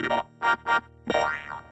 Thank you.